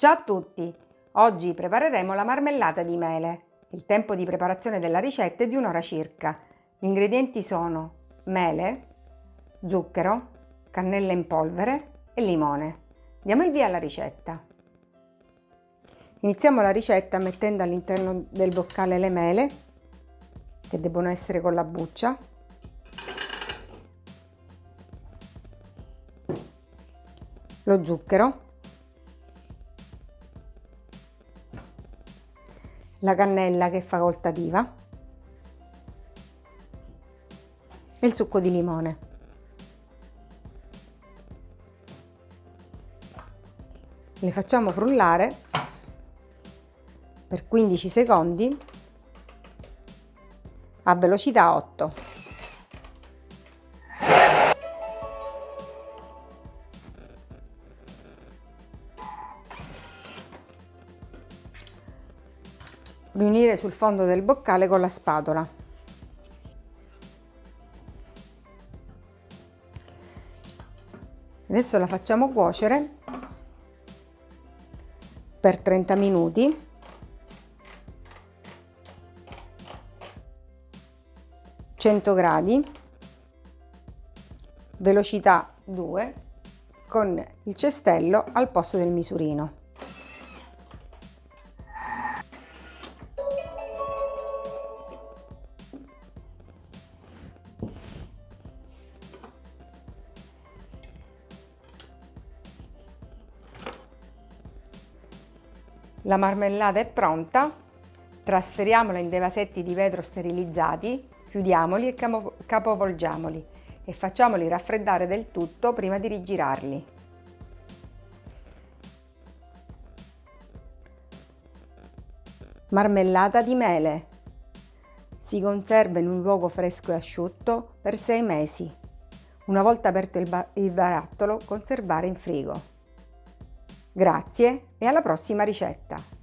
Ciao a tutti! Oggi prepareremo la marmellata di mele. Il tempo di preparazione della ricetta è di un'ora circa. Gli ingredienti sono mele, zucchero, cannella in polvere e limone. Diamo il via alla ricetta. Iniziamo la ricetta mettendo all'interno del boccale le mele, che debbono essere con la buccia, lo zucchero, la cannella che è facoltativa e il succo di limone. Le facciamo frullare per 15 secondi a velocità 8. Riunire sul fondo del boccale con la spatola. Adesso la facciamo cuocere per 30 minuti. Gradi. Velocità 2 con il cestello al posto del misurino La marmellata è pronta, trasferiamola in dei vasetti di vetro sterilizzati, chiudiamoli e capovolgiamoli e facciamoli raffreddare del tutto prima di rigirarli. Marmellata di mele. Si conserva in un luogo fresco e asciutto per 6 mesi. Una volta aperto il, il barattolo, conservare in frigo. Grazie e alla prossima ricetta!